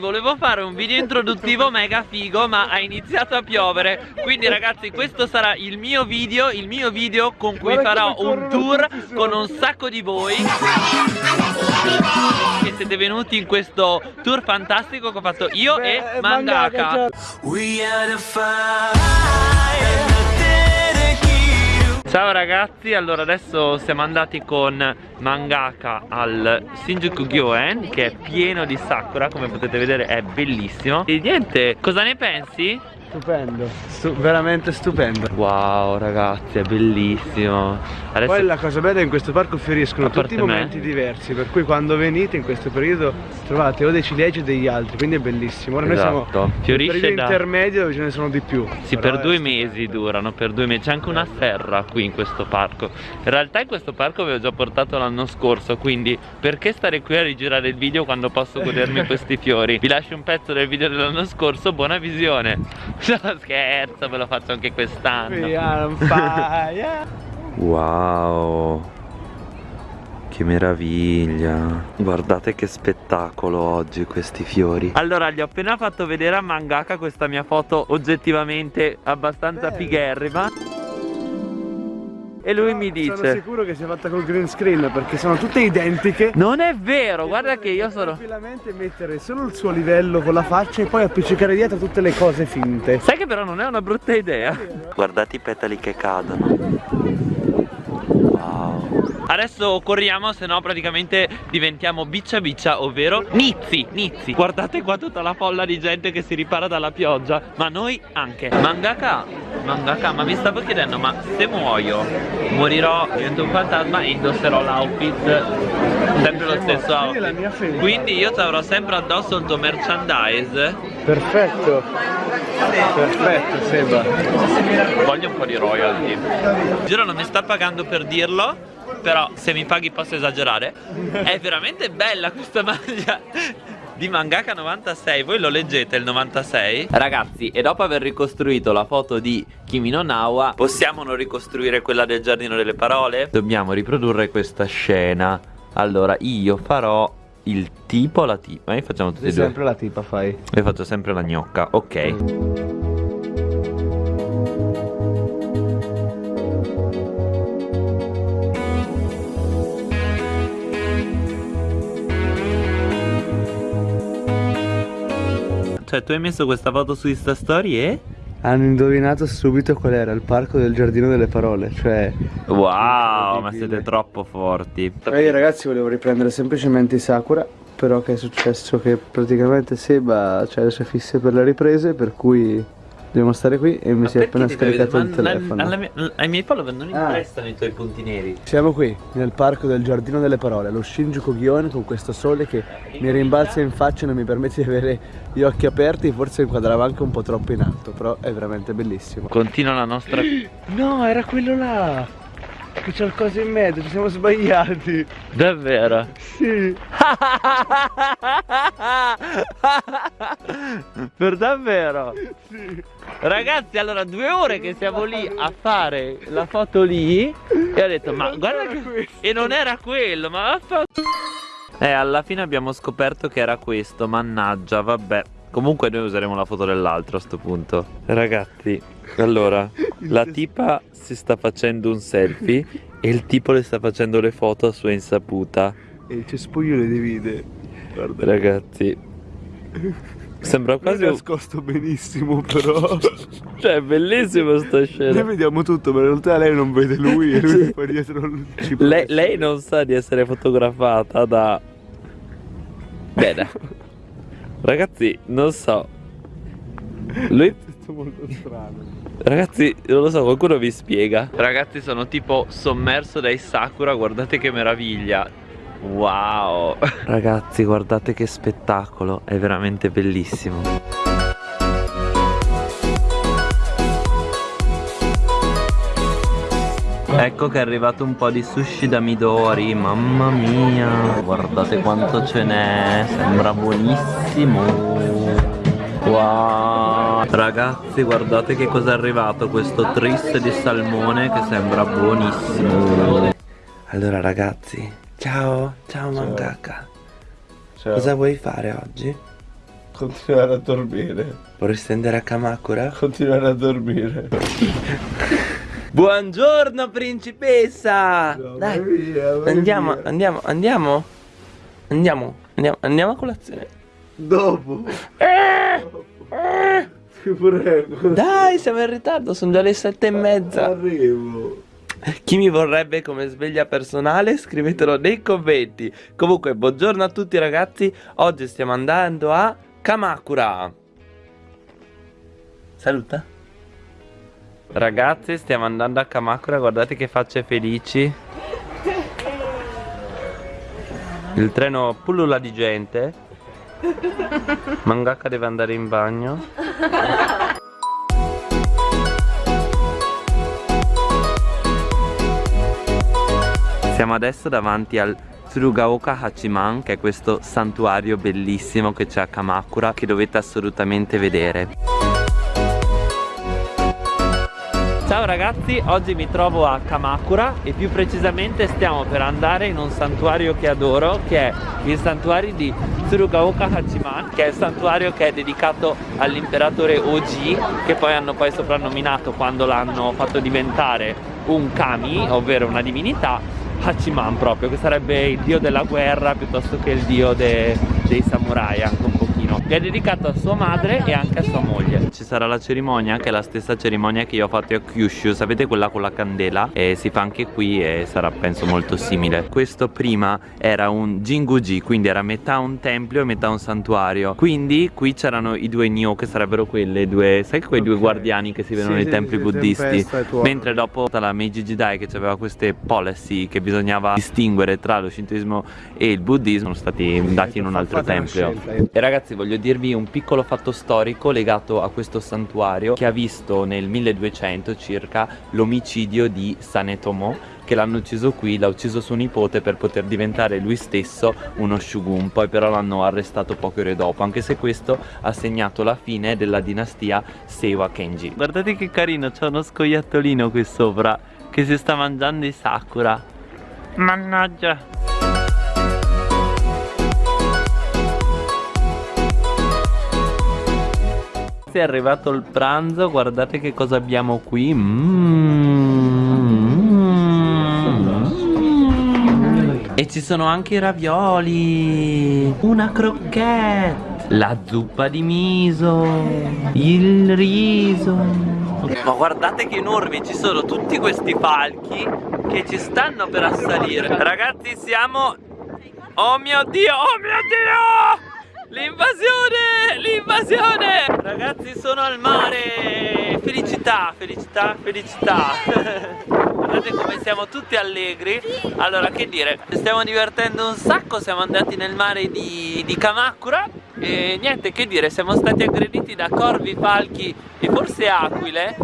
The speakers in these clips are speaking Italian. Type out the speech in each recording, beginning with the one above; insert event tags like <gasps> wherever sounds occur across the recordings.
Volevo fare un video introduttivo mega figo ma ha iniziato a piovere. Quindi ragazzi questo sarà il mio video Il mio video con cui farò un tour con un sacco di voi. Che siete venuti in questo tour fantastico che ho fatto io e Mangaka Ciao ragazzi, allora adesso siamo andati con Mangaka al Shinjuku Gyoen che è pieno di sakura come potete vedere è bellissimo E niente, cosa ne pensi? Stupendo, Stu veramente stupendo. Wow ragazzi è bellissimo. Adesso... Poi la cosa bella è che in questo parco fioriscono tutti i momenti me. diversi Per cui quando venite in questo periodo trovate o dei cilegi o degli altri Quindi è bellissimo. Ora esatto. noi siamo Fiorisce nel periodo da... intermedio dove ce ne sono di più. Sì per due mesi durano, per due mesi. C'è anche una serra qui in questo parco. In realtà in questo parco avevo già portato l'anno scorso Quindi perché stare qui a rigirare il video quando posso godermi <laughs> questi fiori? Vi lascio un pezzo del video dell'anno scorso, buona visione <laughs> No scherzo, ve lo faccio anche quest'anno. Wow. Che meraviglia. Guardate che spettacolo oggi questi fiori. Allora gli ho appena fatto vedere a Mangaka questa mia foto oggettivamente abbastanza Bello. figherrima e lui mi dice Sono sicuro che sia fatta col green screen perché sono tutte identiche. Non è vero, guarda che io sono Tranquillamente mettere solo il suo livello con la faccia e poi appiccicare dietro tutte le cose finte. Sai che però non è una brutta idea. Guardate i petali che cadono Adesso corriamo se no praticamente diventiamo biccia biccia ovvero Nizzi, Nizzi. Guardate qua tutta la folla di gente che si ripara dalla pioggia Ma noi anche. Mangaka, Mangaka ma mi stavo chiedendo ma se muoio Morirò, divento un fantasma e indosserò l'outfit. Sempre lo stesso outfit. Quindi io ti avrò sempre addosso il tuo merchandise. Perfetto. Perfetto Seba. Voglio un po' di royalty. Giro non mi sta pagando per dirlo però se mi paghi posso esagerare. È veramente bella questa maglia di Mangaka 96 Voi lo leggete il 96? Ragazzi e dopo aver ricostruito la foto di Kimi no Nawa Possiamo non ricostruire quella del giardino delle parole? Dobbiamo riprodurre questa scena. Allora io farò il tipo la tipa Noi facciamo tutti e due. sempre la tipa fai. E faccio sempre la gnocca Ok Cioè tu hai messo questa foto su Insta Story e? Hanno indovinato subito qual era il parco del giardino delle parole Cioè Wow ma siete troppo forti Ehi ragazzi volevo riprendere semplicemente i Sakura Però che è successo che praticamente Seba ha le sue fisse per le riprese Per cui Dobbiamo stare qui e mi ma si è appena scaricato il telefono. mia, Ai miei follower non ah. interessano i tuoi punti neri. Siamo qui, nel parco del Giardino delle Parole Lo Shinjuku Gyon con questo sole che mi rimbalza in faccia e non mi permette di avere gli occhi aperti Forse inquadrava anche un po' troppo in alto Però è veramente bellissimo. Continua la nostra... <gasps> No, era quello là che c'è il coso in mezzo, ci siamo sbagliati. Davvero? Sì. <laughs> Per davvero? Sì. Ragazzi allora due ore che siamo lì a fare la foto lì E ho detto ma guarda che... E non era quello ma vaffanculo Eh alla fine abbiamo scoperto che era questo Mannaggia vabbè Comunque noi useremo la foto dell'altro a sto punto. Ragazzi Allora <laughs> La tipa si sta facendo un selfie <laughs> E il tipo le sta facendo le foto a sua insaputa. E il cespuglio le divide. Guarda. Ragazzi Sembra quasi È nascosto benissimo però. <laughs> Cioè è bellissimo sta scena. Noi vediamo tutto ma in realtà lei non vede lui E lui fa dietro lei, lei non sa di essere fotografata da Bene Ragazzi non so. Lui <laughs> È molto strano. Ragazzi, non lo so, qualcuno vi spiega? Ragazzi, sono tipo sommerso dai sakura Guardate che meraviglia. Wow. Ragazzi guardate che spettacolo È veramente bellissimo Ecco che è arrivato un po' di sushi da Midori Mamma mia Guardate quanto ce n'è Sembra buonissimo Wow Ragazzi guardate che cosa è arrivato Questo tris di salmone che sembra buonissimo Allora ragazzi Ciao, ciao, ciao. Mangaka. Ciao. Cosa vuoi fare oggi? Continuare a dormire. Vorresti andare a Kamakura? Continuare a dormire. <laughs> Buongiorno principessa! No, Dai, vai andiamo, via. andiamo, andiamo. Andiamo, andiamo, andiamo a colazione. Dopo. Eh, Ti prego. Dai, siamo in ritardo, sono già le sette e mezza. Arrivo. Chi mi vorrebbe come sveglia personale scrivetelo nei commenti Comunque buongiorno a tutti ragazzi Oggi stiamo andando a Kamakura Saluta Ragazzi stiamo andando a Kamakura Guardate che facce felici. Il treno pullula di gente. Mangaka deve andare in bagno. Siamo adesso davanti al Tsurugaoka Hachiman che è questo santuario bellissimo che c'è a Kamakura che dovete assolutamente vedere. Ciao ragazzi, oggi mi trovo a Kamakura e più precisamente stiamo per andare in un santuario che adoro che è il santuario di Tsurugaoka Hachiman che è il santuario che è dedicato all'imperatore Oji che poi hanno poi soprannominato quando l'hanno fatto diventare un kami, ovvero una divinità Hachiman proprio, che sarebbe il dio della guerra piuttosto che il dio de- dei samurai anche un pochino. È dedicato a sua madre e anche a sua moglie. Ci sarà la cerimonia che è la stessa cerimonia che io ho fatto a Kyushu, sapete quella con la candela? E si fa anche qui e sarà penso molto simile. Questo prima era un Jinguji, quindi era metà un tempio e metà un santuario. Quindi qui c'erano i due Nyo che sarebbero quelle due, sai quei due Ok. guardiani che si vedono Sì, nei sì, templi sì, buddisti? Mentre dopo la Meiji Jidai che aveva queste policy che bisognava distinguere tra lo shintoismo e il buddismo sono stati dati in un altro tempio. E ragazzi voglio dirvi un piccolo fatto storico legato a questo santuario che ha visto nel 1200 circa l'omicidio di Sanetomo che l'hanno ucciso qui, l'ha ucciso suo nipote per poter diventare lui stesso uno shogun, poi però l'hanno arrestato poche ore dopo, anche se questo ha segnato la fine della dinastia Seiwa Kenji. Guardate che carino, c'è uno scoiattolino qui sopra che si sta mangiando i sakura. Mannaggia. È arrivato il pranzo, guardate che cosa abbiamo qui. Mm. E ci sono anche i ravioli. Una crocchette. La zuppa di miso. Il riso. Ma guardate che enormi, ci sono tutti questi falchi che ci stanno per assalire. Ragazzi, siamo Oh mio dio, oh mio dio! L'invasione! L'invasione! Ragazzi sono al mare! Felicità, felicità, felicità! <laughs> Guardate come siamo tutti allegri Allora che dire, stiamo divertendo un sacco Siamo andati nel mare di, di Kamakura E niente che dire, siamo stati aggrediti da corvi, falchi e forse aquile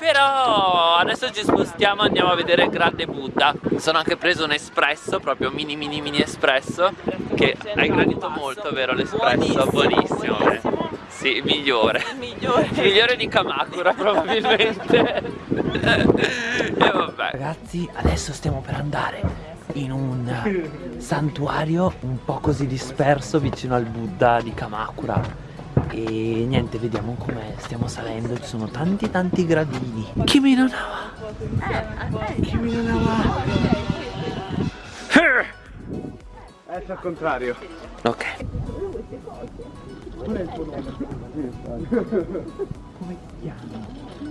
però adesso ci spostiamo e andiamo a vedere il grande Buddha. Sono anche preso un espresso, proprio mini mini mini espresso Che hai gradito molto, vero l'espresso? Buonissimo, eh. Sì, migliore. Migliore. Migliore di Kamakura probabilmente. <laughs> E vabbè. Ragazzi, adesso stiamo per andare in un santuario un po' così disperso vicino al Buddha di Kamakura e niente, vediamo come stiamo salendo, ci sono tanti tanti gradini. Kimi no nawa. Kimi no nawa. È al contrario. Ok.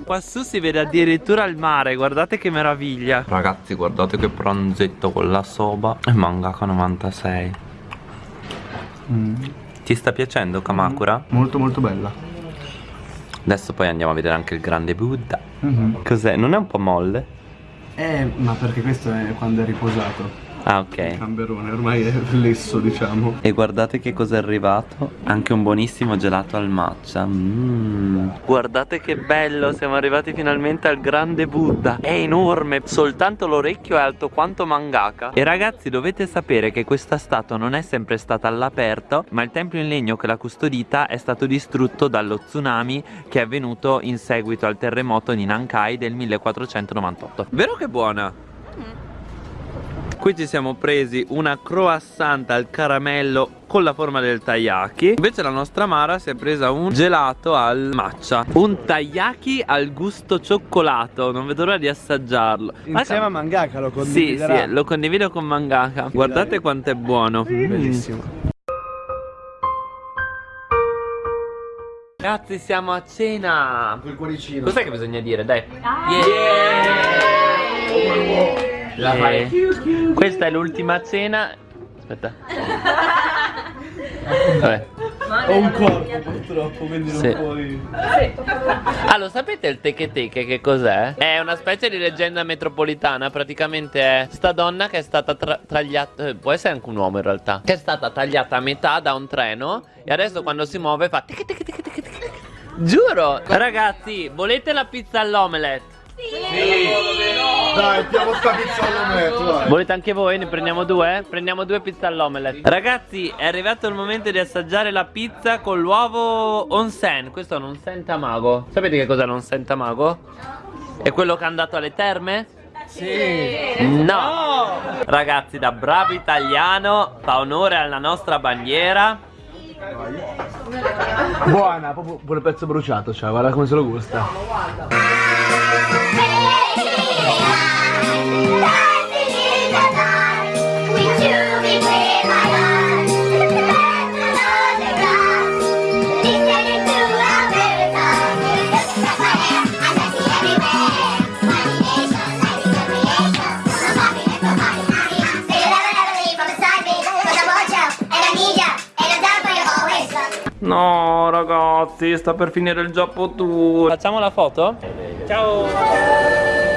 Quassù si vede addirittura il mare, guardate che meraviglia. Ragazzi, guardate che pranzetto con la soba e mangaka 96. Ti sta piacendo Kamakura? Molto molto bella. Adesso poi andiamo a vedere anche il grande Buddha. Cos'è? Non è un po' molle? Eh, ma perché questo è quando è riposato. Ah, ok. Camberone, ormai è lesso, diciamo. E guardate che cosa è arrivato Anche un buonissimo gelato al matcha mm. Guardate che bello Siamo arrivati finalmente al grande Buddha È enorme Soltanto l'orecchio è alto quanto mangaka E ragazzi dovete sapere che questa statua non è sempre stata all'aperto Ma il tempio in legno che l'ha custodita È stato distrutto dallo tsunami Che è avvenuto in seguito al terremoto di Nankai del 1498 Vero che buona? Qui ci siamo presi una croissant al caramello con la forma del taiyaki Invece la nostra Mara si è presa un gelato al matcha. Un taiyaki al gusto cioccolato. Non vedo l'ora di assaggiarlo. Insieme a mangaka lo Sì, condividerà. sì, lo condivido con mangaka. Guardate quanto è buono. Bellissimo. Ragazzi siamo a cena. Quel cuoricino. Cos'è che bisogna dire? Dai. Yeah! La fai. Questa è l'ultima cena Aspetta Vabbè Ho un corpo purtroppo quindi non Sì. puoi Ah, lo sapete il teche teche che cos'è? È una specie di leggenda metropolitana Praticamente è sta donna che è stata tra- tagliata eh, Può essere anche un uomo in realtà Che è stata tagliata a metà da un treno E adesso quando si muove fa teche teche teche teche teche. Giuro Ragazzi, volete la pizza all'omelette? Dai piamo sta pizza all'ometto dai Volete anche voi? Ne prendiamo due? Prendiamo due pizze all'omelette Ragazzi è arrivato il momento di assaggiare la pizza con l'uovo onsen Questo è un onsen tamago Sapete che cos'è l'onsen tamago? È quello che è andato alle terme? Sì No! Ragazzi da bravo italiano Fa onore alla nostra bandiera Buona, proprio pure pezzo bruciato cioè, guarda come se lo gusta No ragazzi sta per finire il Giappo Tour Facciamo la foto? Ciao